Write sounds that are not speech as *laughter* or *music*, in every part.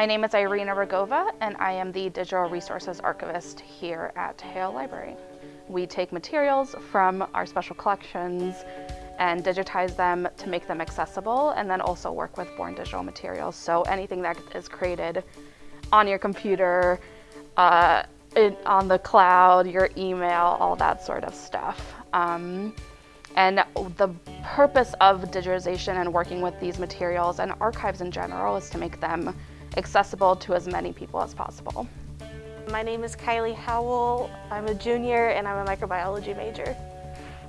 My name is Irina Rogova, and I am the Digital Resources Archivist here at Hale Library. We take materials from our special collections and digitize them to make them accessible, and then also work with born digital materials. So anything that is created on your computer, uh, on the cloud, your email, all that sort of stuff. Um, and the purpose of digitization and working with these materials and archives in general is to make them accessible to as many people as possible. My name is Kylie Howell. I'm a junior and I'm a microbiology major.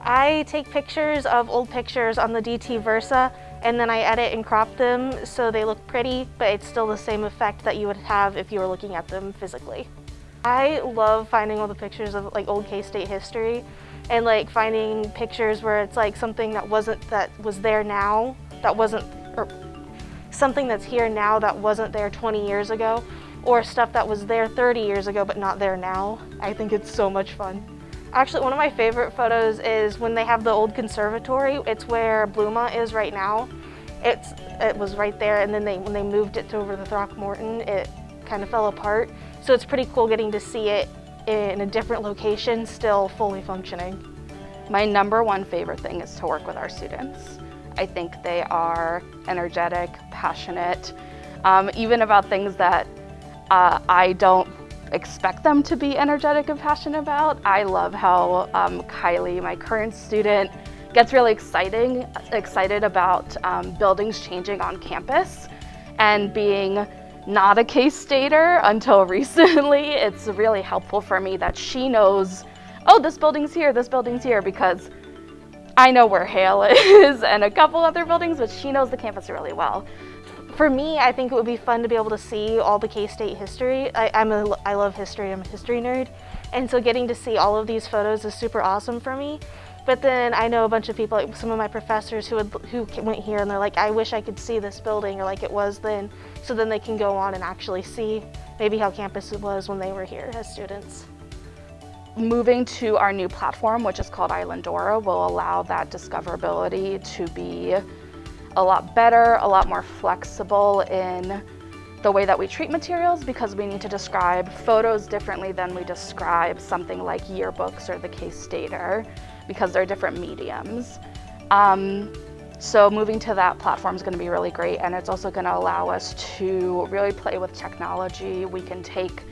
I take pictures of old pictures on the DT Versa and then I edit and crop them so they look pretty, but it's still the same effect that you would have if you were looking at them physically. I love finding all the pictures of like old K-State history and like finding pictures where it's like something that wasn't, that was there now, that wasn't, or something that's here now that wasn't there 20 years ago, or stuff that was there 30 years ago but not there now. I think it's so much fun. Actually, one of my favorite photos is when they have the old conservatory. It's where Bluma is right now. It's, it was right there, and then they, when they moved it to over the Throckmorton, it kind of fell apart. So it's pretty cool getting to see it in a different location, still fully functioning. My number one favorite thing is to work with our students. I think they are energetic, passionate, um, even about things that uh, I don't expect them to be energetic and passionate about. I love how um, Kylie, my current student, gets really exciting, excited about um, buildings changing on campus and being not a K-Stater until *laughs* recently. It's really helpful for me that she knows, oh, this building's here, this building's here, because I know where Hale *laughs* is and a couple other buildings, but she knows the campus really well. For me, I think it would be fun to be able to see all the K-State history. I, I'm a, I love history, I'm a history nerd. And so getting to see all of these photos is super awesome for me. But then I know a bunch of people, like some of my professors who, would, who went here and they're like, I wish I could see this building or like it was then. So then they can go on and actually see maybe how campus was when they were here as students. Moving to our new platform, which is called Islandora, will allow that discoverability to be a lot better, a lot more flexible in the way that we treat materials because we need to describe photos differently than we describe something like yearbooks or the K-Stater because they're different mediums. Um, so moving to that platform is going to be really great and it's also going to allow us to really play with technology. We can take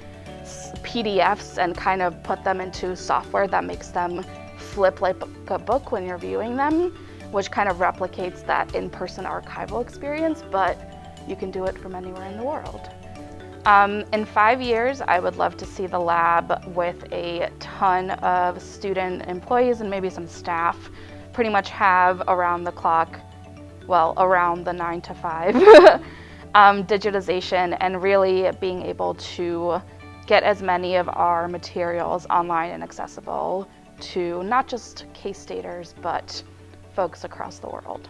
PDFs and kind of put them into software that makes them flip like a book when you're viewing them, which kind of replicates that in-person archival experience, but you can do it from anywhere in the world. Um, in five years, I would love to see the lab with a ton of student employees and maybe some staff pretty much have around the clock, well, around the nine to five *laughs* um, digitization and really being able to get as many of our materials online and accessible to not just K-Staters, but folks across the world.